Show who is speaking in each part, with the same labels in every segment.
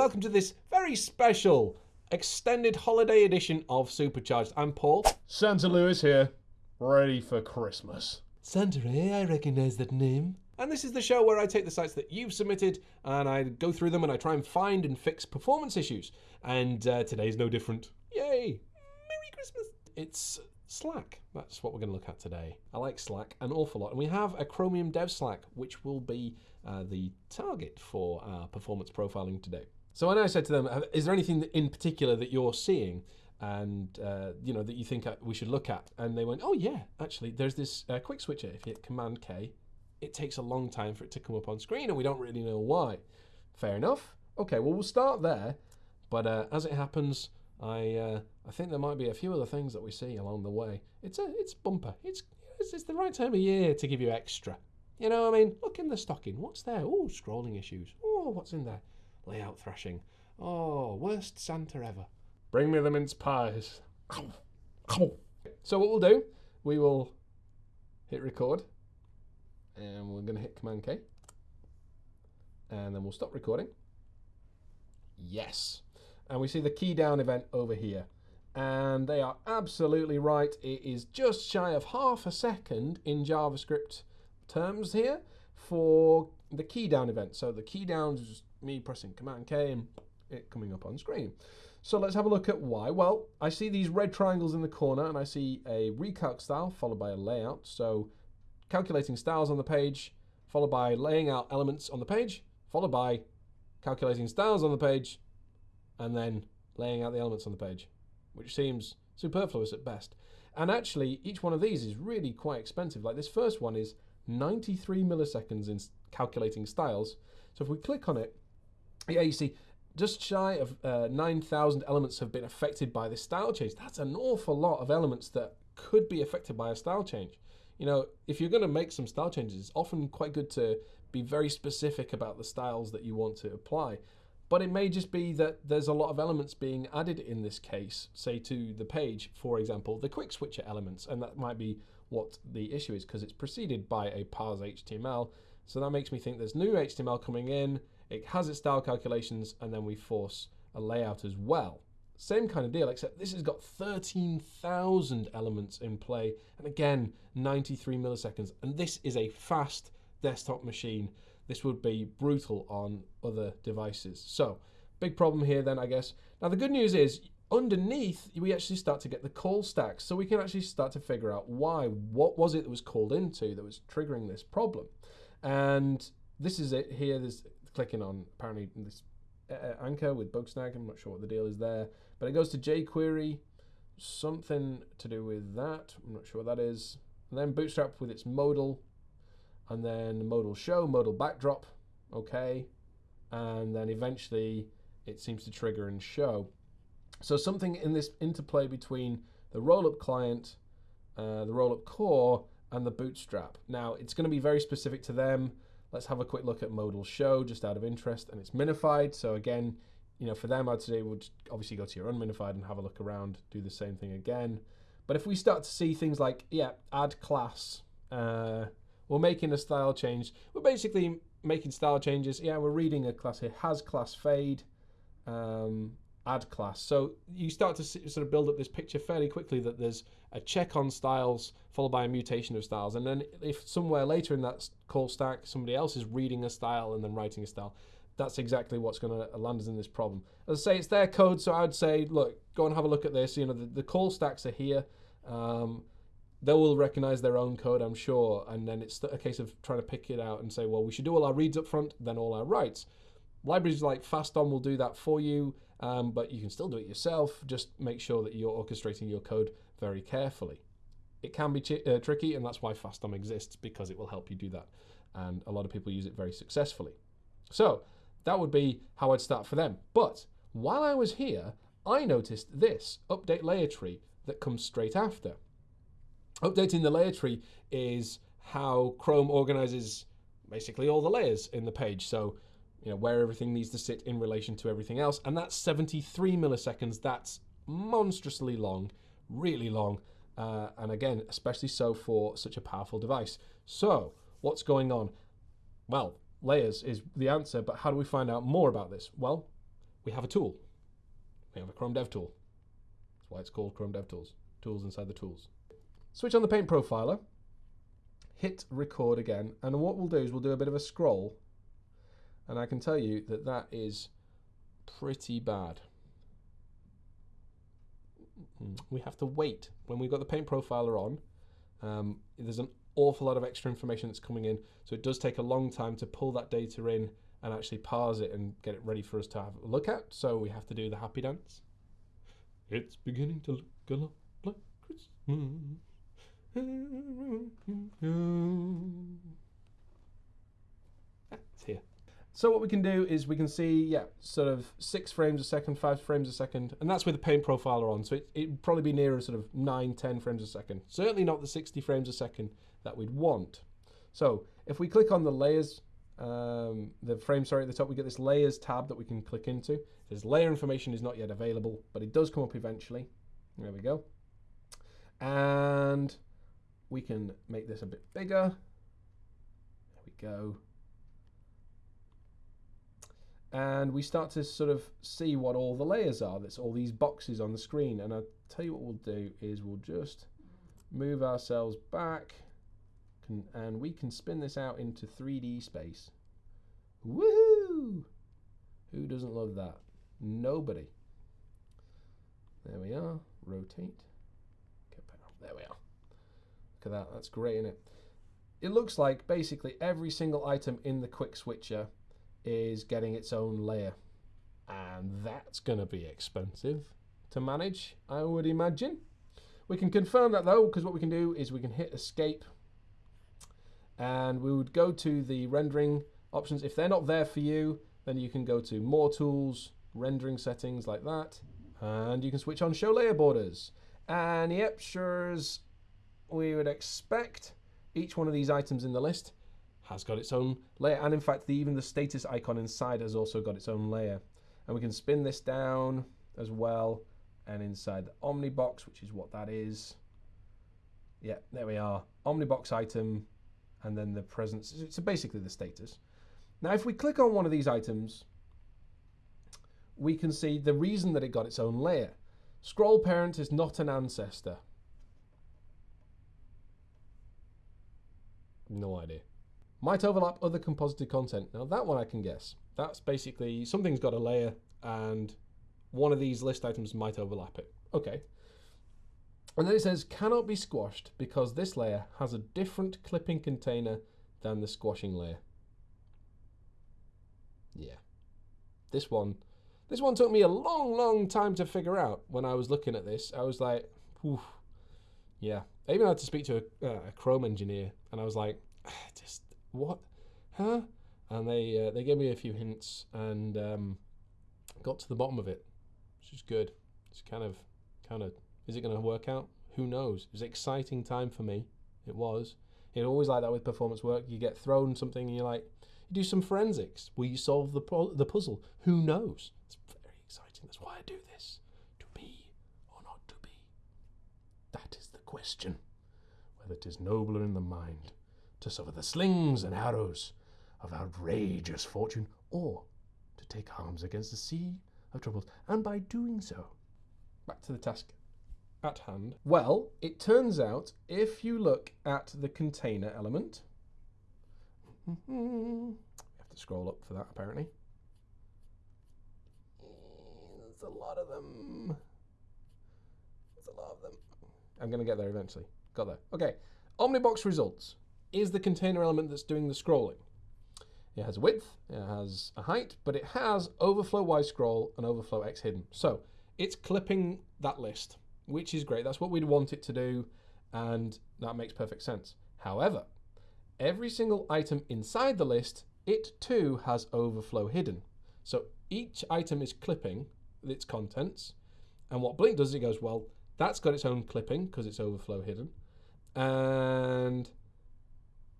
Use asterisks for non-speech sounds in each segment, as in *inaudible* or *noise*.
Speaker 1: welcome to this very special extended holiday edition of Supercharged. I'm Paul.
Speaker 2: Santa Lewis here, ready for Christmas.
Speaker 1: Santa, eh? I recognise that name. And this is the show where I take the sites that you've submitted and I go through them and I try and find and fix performance issues. And uh, today's no different. Yay! Merry Christmas! It's Slack. That's what we're going to look at today. I like Slack an awful lot. And we have a Chromium Dev Slack, which will be uh, the target for our performance profiling today. So when I said to them, is there anything in particular that you're seeing and uh, you know that you think uh, we should look at? And they went, oh yeah, actually, there's this uh, quick switcher. If you hit Command K, it takes a long time for it to come up on screen, and we don't really know why. Fair enough. Okay, well we'll start there. But uh, as it happens, I uh, I think there might be a few other things that we see along the way. It's a it's bumper. It's it's, it's the right time of year to give you extra. You know, I mean, look in the stocking. What's there? Oh, scrolling issues. Oh, what's in there? Layout thrashing. Oh, worst Santa ever.
Speaker 2: Bring me the mince pies.
Speaker 1: So what we'll do, we will hit record, and we're going to hit Command K, and then we'll stop recording. Yes, and we see the key down event over here, and they are absolutely right. It is just shy of half a second in JavaScript terms here for the key down event. So the key down is me pressing Command K and it coming up on screen. So let's have a look at why. Well, I see these red triangles in the corner and I see a recalc style followed by a layout. So calculating styles on the page, followed by laying out elements on the page, followed by calculating styles on the page, and then laying out the elements on the page, which seems superfluous at best. And actually, each one of these is really quite expensive. Like this first one is 93 milliseconds in calculating styles. So if we click on it, yeah, you see just shy of uh, 9,000 elements have been affected by this style change. That's an awful lot of elements that could be affected by a style change. You know, if you're going to make some style changes, it's often quite good to be very specific about the styles that you want to apply. But it may just be that there's a lot of elements being added in this case, say to the page, for example, the quick switcher elements, and that might be what the issue is because it's preceded by a parse HTML. So that makes me think there's new HTML coming in, it has its style calculations, and then we force a layout as well. Same kind of deal, except this has got 13,000 elements in play, and again, 93 milliseconds. And this is a fast desktop machine. This would be brutal on other devices. So, big problem here then, I guess. Now, the good news is underneath, we actually start to get the call stacks. So we can actually start to figure out why. What was it that was called into that was triggering this problem? And this is it here. There's clicking on apparently this uh, anchor with Bugsnag. I'm not sure what the deal is there. But it goes to jQuery, something to do with that. I'm not sure what that is. And then Bootstrap with its modal, and then modal show, modal backdrop, okay. And then eventually it seems to trigger and show. So something in this interplay between the rollup client, uh, the rollup core, and the bootstrap. Now, it's going to be very specific to them. Let's have a quick look at modal show just out of interest. And it's minified. So again, you know, for them, I'd say would obviously go to your unminified and have a look around, do the same thing again. But if we start to see things like, yeah, add class, uh, we're making a style change. We're basically making style changes. Yeah, we're reading a class here, has class fade. Um, add class. So you start to sort of build up this picture fairly quickly that there's a check on styles followed by a mutation of styles. And then if somewhere later in that call stack somebody else is reading a style and then writing a style, that's exactly what's going to land us in this problem. As I say, it's their code, so I would say, look, go and have a look at this. You know, the, the call stacks are here. Um, they will recognize their own code, I'm sure, and then it's a case of trying to pick it out and say, well, we should do all our reads up front, then all our writes. Libraries like FastDOM will do that for you, um, but you can still do it yourself. Just make sure that you're orchestrating your code very carefully. It can be uh, tricky, and that's why FastDOM exists, because it will help you do that. And a lot of people use it very successfully. So that would be how I'd start for them. But while I was here, I noticed this update layer tree that comes straight after. Updating the layer tree is how Chrome organizes basically all the layers in the page. So you know, where everything needs to sit in relation to everything else. And that's 73 milliseconds. That's monstrously long, really long. Uh, and again, especially so for such a powerful device. So, what's going on? Well, layers is the answer, but how do we find out more about this? Well, we have a tool. We have a Chrome Dev tool. That's why it's called Chrome Dev Tools. Tools inside the tools. Switch on the Paint Profiler, hit record again, and what we'll do is we'll do a bit of a scroll, and I can tell you that that is pretty bad. We have to wait when we've got the Paint Profiler on. Um, there's an awful lot of extra information that's coming in, so it does take a long time to pull that data in and actually parse it and get it ready for us to have a look at. So we have to do the happy dance. It's beginning to look a lot like Christmas. It's here. So what we can do is we can see, yeah, sort of six frames a second, five frames a second, and that's with the paint profiler on. So it, it'd probably be nearer sort of nine, 10 frames a second. Certainly not the 60 frames a second that we'd want. So if we click on the layers, um, the frame, sorry, at the top, we get this layers tab that we can click into. It says layer information is not yet available, but it does come up eventually. There we go. And we can make this a bit bigger. There we go. And we start to sort of see what all the layers are. That's all these boxes on the screen. And I'll tell you what we'll do is we'll just move ourselves back can, and we can spin this out into 3D space. Woohoo! Who doesn't love that? Nobody. There we are. Rotate. There we are. Look at that. That's great, isn't it? It looks like basically every single item in the quick switcher is getting its own layer. And that's going to be expensive to manage, I would imagine. We can confirm that though, because what we can do is we can hit escape and we would go to the rendering options. If they're not there for you, then you can go to more tools, rendering settings like that, and you can switch on show layer borders. And yep, sure as we would expect, each one of these items in the list has got its own layer. And in fact, the, even the status icon inside has also got its own layer. And we can spin this down as well. And inside the Omnibox, which is what that is. Yeah, there we are. Omnibox item, and then the presence. So basically the status. Now, if we click on one of these items, we can see the reason that it got its own layer. Scroll parent is not an ancestor. No idea. Might overlap other composited content. Now that one I can guess. That's basically something's got a layer and one of these list items might overlap it. Okay. And then it says cannot be squashed because this layer has a different clipping container than the squashing layer. Yeah. This one this one took me a long, long time to figure out when I was looking at this. I was like, Oof. yeah. I even had to speak to a, uh, a Chrome engineer, and I was like, just what, huh? And they uh, they gave me a few hints and um, got to the bottom of it, which is good. It's kind of kind of is it going to work out? Who knows? It was an exciting time for me. It was. It's always like that with performance work. You get thrown something, and you're like, you do some forensics. Will you solve the the puzzle? Who knows? It's very exciting. That's why I do this. To be or not to be. That is the question. Whether it is nobler in the mind to suffer the slings and arrows of outrageous fortune, or to take arms against the sea of troubles, and by doing so, back to the task at hand. Well, it turns out if you look at the container element, *laughs* you have to scroll up for that apparently. There's a lot of them. There's a lot of them. I'm going to get there eventually. Got there. Okay. Omnibox results is the container element that's doing the scrolling. It has a width, it has a height, but it has overflow Y scroll and overflow X hidden. So it's clipping that list, which is great. That's what we'd want it to do, and that makes perfect sense. However, every single item inside the list, it too has overflow hidden. So each item is clipping its contents, and what Blink does is it goes, well, that's got its own clipping because it's overflow hidden, and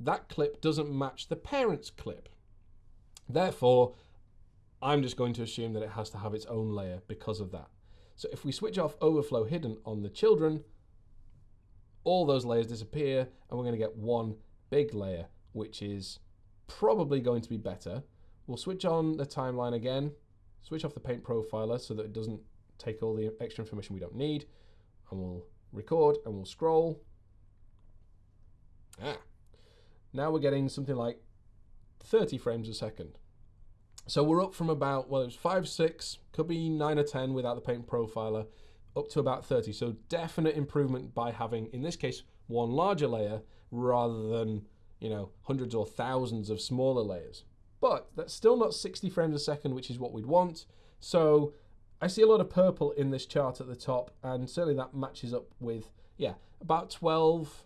Speaker 1: that clip doesn't match the parent's clip. Therefore, I'm just going to assume that it has to have its own layer because of that. So if we switch off overflow hidden on the children, all those layers disappear and we're going to get one big layer, which is probably going to be better. We'll switch on the timeline again switch off the paint profiler so that it doesn't take all the extra information we don't need. And we'll record and we'll scroll. Ah. Now we're getting something like 30 frames a second. So we're up from about, well, it was 5, 6, could be 9 or 10 without the paint profiler, up to about 30. So definite improvement by having, in this case, one larger layer rather than, you know, hundreds or thousands of smaller layers. But that's still not 60 frames a second, which is what we'd want. So I see a lot of purple in this chart at the top, and certainly that matches up with, yeah, about 12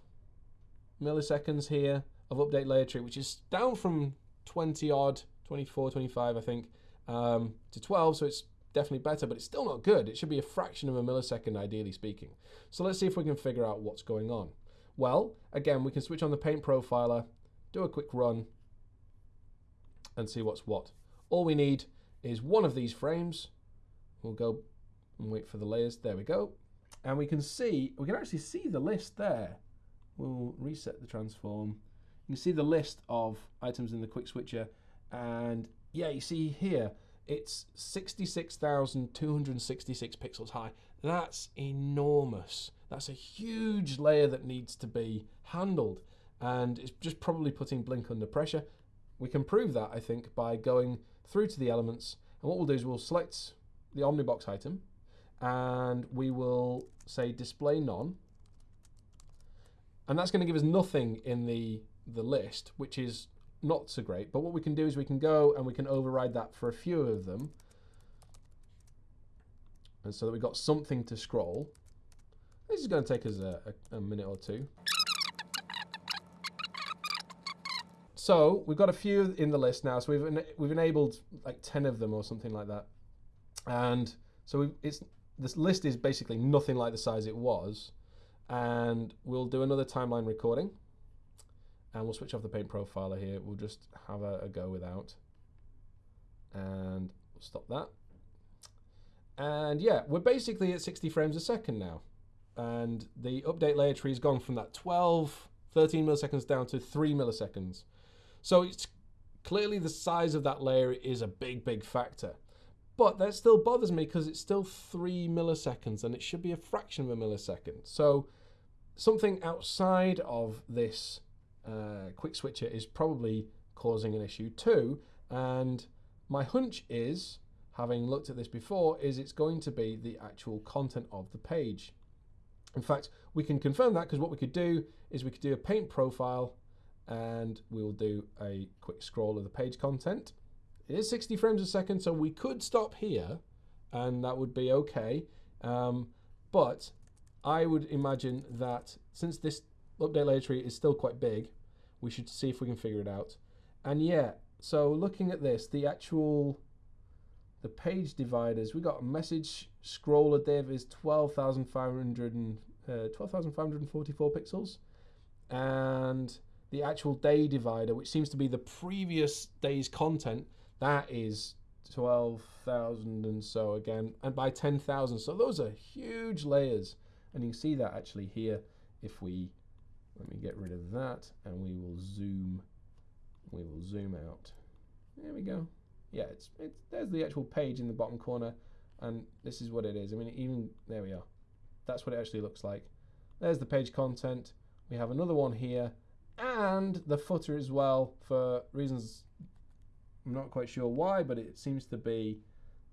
Speaker 1: milliseconds here of update layer tree, which is down from 20 odd, 24, 25, I think, um, to 12. So it's definitely better, but it's still not good. It should be a fraction of a millisecond, ideally speaking. So let's see if we can figure out what's going on. Well, again, we can switch on the paint profiler, do a quick run, and see what's what. All we need is one of these frames. We'll go and wait for the layers. There we go. And we can see, we can actually see the list there. We'll reset the transform. You can see the list of items in the quick switcher. And yeah, you see here, it's 66,266 pixels high. That's enormous. That's a huge layer that needs to be handled. And it's just probably putting Blink under pressure. We can prove that, I think, by going through to the elements. And what we'll do is we'll select the Omnibox item and we will say display none. And that's going to give us nothing in the, the list, which is not so great. But what we can do is we can go and we can override that for a few of them. And so that we've got something to scroll. This is going to take us a, a, a minute or two. So we've got a few in the list now. So we've en we've enabled like ten of them or something like that, and so it's this list is basically nothing like the size it was, and we'll do another timeline recording, and we'll switch off the paint profiler here. We'll just have a, a go without, and we'll stop that. And yeah, we're basically at 60 frames a second now, and the update layer tree has gone from that 12, 13 milliseconds down to three milliseconds. So it's clearly the size of that layer is a big, big factor. But that still bothers me because it's still three milliseconds and it should be a fraction of a millisecond. So something outside of this uh, quick switcher is probably causing an issue too. And my hunch is, having looked at this before, is it's going to be the actual content of the page. In fact, we can confirm that because what we could do is we could do a paint profile and we'll do a quick scroll of the page content. It is 60 frames a second, so we could stop here and that would be okay. Um, but I would imagine that since this update layer tree is still quite big, we should see if we can figure it out. And yeah, so looking at this, the actual the page dividers, we got a message scroller div is 12,500 uh, 12,544 pixels and the actual day divider, which seems to be the previous day's content, that is 12,000 and so again, and by 10,000. So those are huge layers. And you can see that actually here if we, let me get rid of that and we will zoom, we will zoom out. There we go. Yeah, it's, it's there's the actual page in the bottom corner and this is what it is. I mean, even, there we are. That's what it actually looks like. There's the page content. We have another one here and the footer as well for reasons I'm not quite sure why, but it seems to be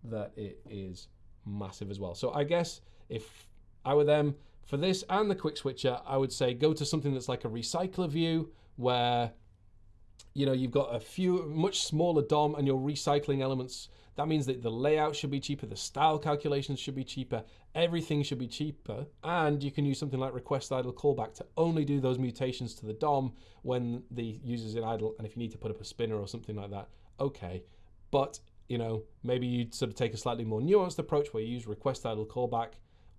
Speaker 1: that it is massive as well. So I guess if I were them for this and the quick switcher, I would say go to something that's like a recycler view where you know you've got a few much smaller DOM and you're recycling elements that means that the layout should be cheaper, the style calculations should be cheaper, everything should be cheaper, and you can use something like request idle callback to only do those mutations to the DOM when the user's in idle, and if you need to put up a spinner or something like that, okay. But, you know, maybe you'd sort of take a slightly more nuanced approach where you use request idle callback,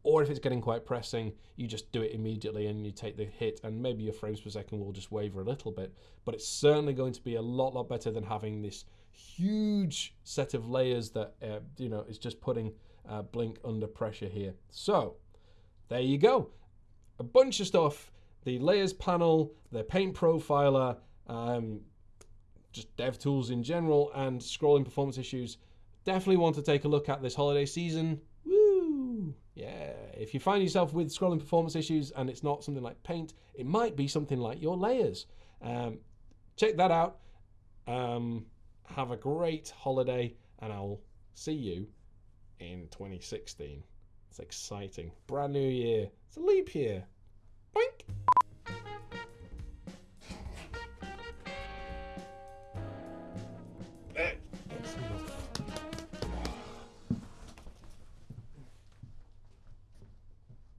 Speaker 1: or if it's getting quite pressing, you just do it immediately and you take the hit, and maybe your frames per second will just waver a little bit. But it's certainly going to be a lot, lot better than having this huge set of layers that uh, you know is just putting uh, Blink under pressure here. So there you go, a bunch of stuff. The layers panel, the paint profiler, um, just dev tools in general, and scrolling performance issues. definitely want to take a look at this holiday season. If you find yourself with scrolling performance issues and it's not something like paint, it might be something like your layers. Um, check that out. Um, have a great holiday, and I'll see you in 2016. It's exciting. Brand new year. It's a leap year.